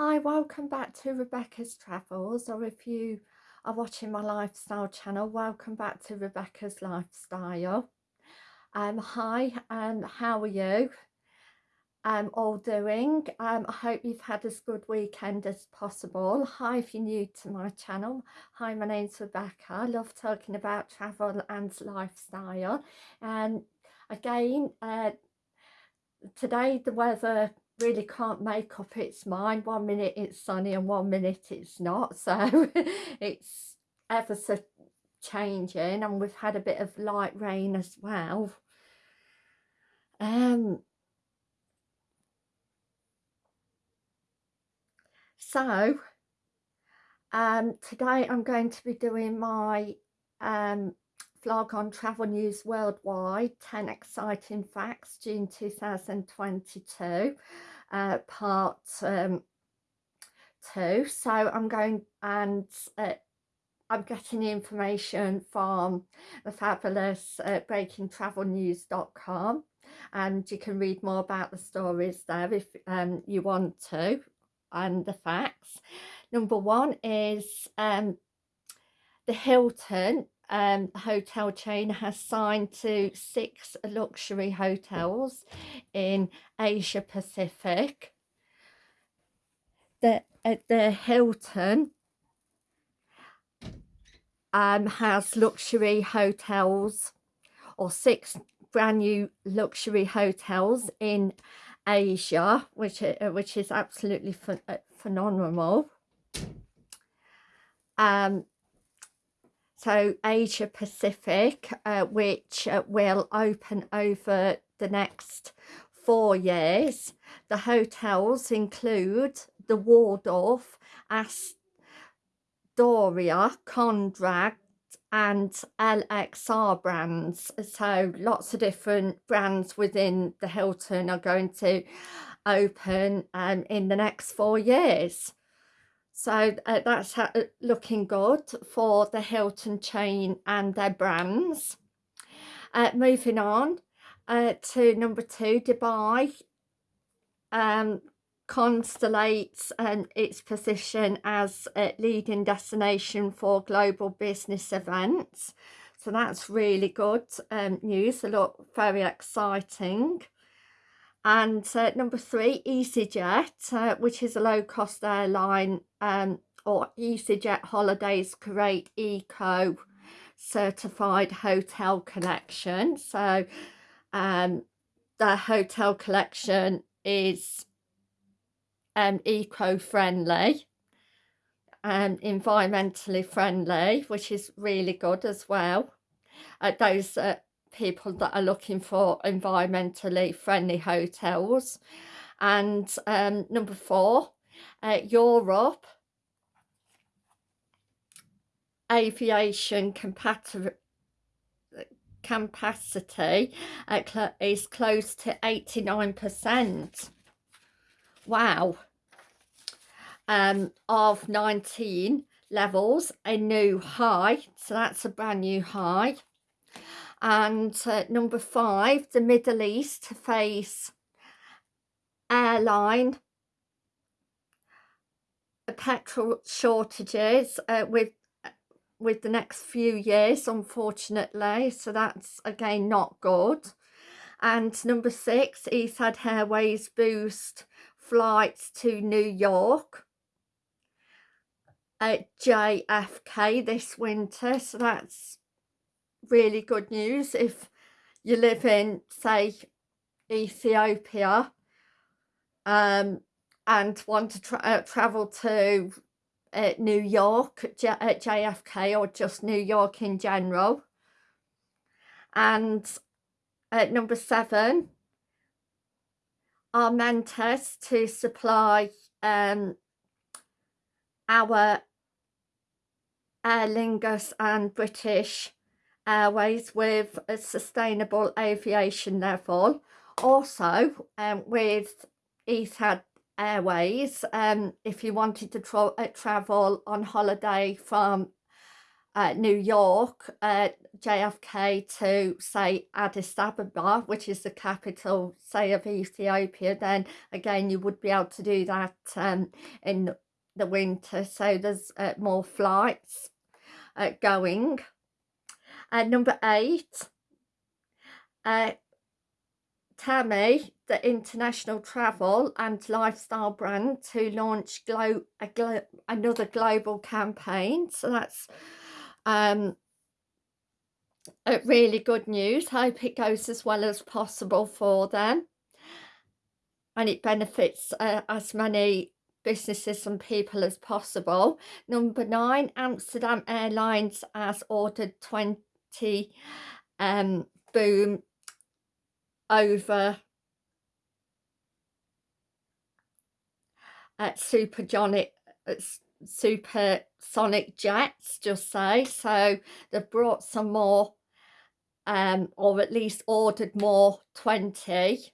Hi, welcome back to Rebecca's Travels, or if you are watching my lifestyle channel, welcome back to Rebecca's Lifestyle. Um, hi, um, how are you um, all doing? Um, I hope you've had as good weekend as possible. Hi, if you're new to my channel. Hi, my name's Rebecca. I love talking about travel and lifestyle. And again, uh, today the weather really can't make up its mind. One minute it's sunny and one minute it's not. So it's ever so changing and we've had a bit of light rain as well. Um, so um, today I'm going to be doing my um, vlog on travel news worldwide 10 exciting facts June 2022 uh, part um, two so I'm going and uh, I'm getting the information from the fabulous uh, breakingtravelnews.com and you can read more about the stories there if um, you want to and the facts. Number one is um, the Hilton um, hotel chain has signed to six luxury hotels in Asia Pacific. The, uh, the Hilton um, has luxury hotels or six brand new luxury hotels in Asia, which uh, which is absolutely ph uh, phenomenal. Um, so Asia Pacific, uh, which uh, will open over the next four years. The hotels include the Waldorf, Astoria, Conrad and LXR brands. So lots of different brands within the Hilton are going to open um, in the next four years. So uh, that's uh, looking good for the Hilton chain and their brands. Uh, moving on uh, to number two, Dubai um, constellates um, its position as a leading destination for global business events. So that's really good um, news, a lot very exciting. And uh, number three, EasyJet, uh, which is a low-cost airline, um, or EasyJet Holidays Kuwait Eco certified hotel collection. So um, the hotel collection is um, eco-friendly and environmentally friendly, which is really good as well. Uh, those uh, people that are looking for environmentally friendly hotels. And um, number four, uh, Europe aviation capacity uh, is close to 89%. Wow. Um, of 19 levels, a new high. So that's a brand new high and uh, number five the Middle East face airline. Petrol shortages uh, with with the next few years unfortunately. So that's again not good. And number six Etihad Airways boost flights to New York at JFK this winter. So that's really good news if you live in say Ethiopia um, and want to tra uh, travel to uh, New York J at uh, JFK or just New York in general. And at number seven are meant to supply um, our Aer Lingus and British Airways with a sustainable aviation level. Also, um, with Etihad Airways, um, if you wanted to tra uh, travel on holiday from uh, New York, uh, JFK to say Addis Ababa, which is the capital, say, of Ethiopia, then again you would be able to do that um, in the winter. So there's uh, more flights uh, going. Uh, number eight, uh, Tumi, the international travel and lifestyle brand, to launch glo glo another global campaign. So that's um, really good news. Hope it goes as well as possible for them. And it benefits uh, as many businesses and people as possible. Number nine, Amsterdam Airlines has ordered 20 um, boom over at supersonic uh, supersonic jets just say. So they've brought some more um or at least ordered more 20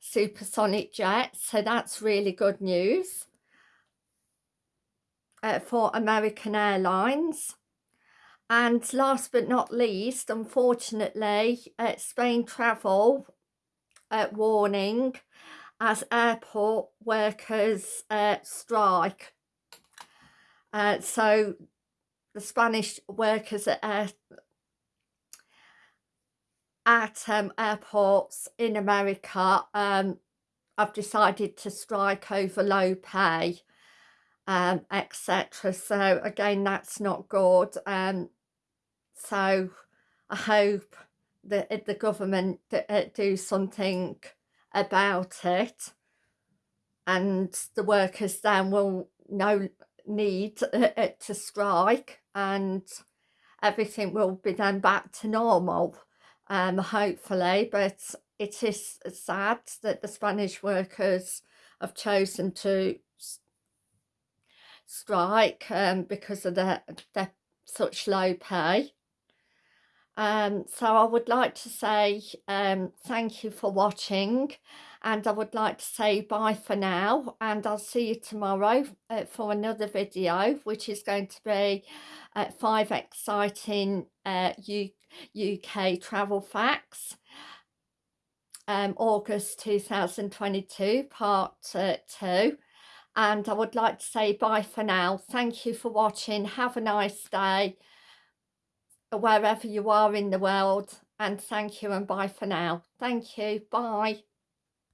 supersonic jets. So that's really good news uh, for American Airlines and last but not least unfortunately uh, Spain travel uh, warning as airport workers uh, strike. Uh, so the Spanish workers at, air, at um, airports in America um, have decided to strike over low pay, um, etc. So again, that's not good. Um, so I hope that the government uh, do something about it and the workers then will no need to strike and everything will be then back to normal um hopefully but it is sad that the Spanish workers have chosen to strike um, because of their, their such low pay. Um, so I would like to say um, thank you for watching and I would like to say bye for now and I'll see you tomorrow uh, for another video which is going to be uh, five exciting uh, UK travel facts. Um, August 2022 part uh, 2 and I would like to say bye for now. Thank you for watching. Have a nice day wherever you are in the world and thank you and bye for now. Thank you. Bye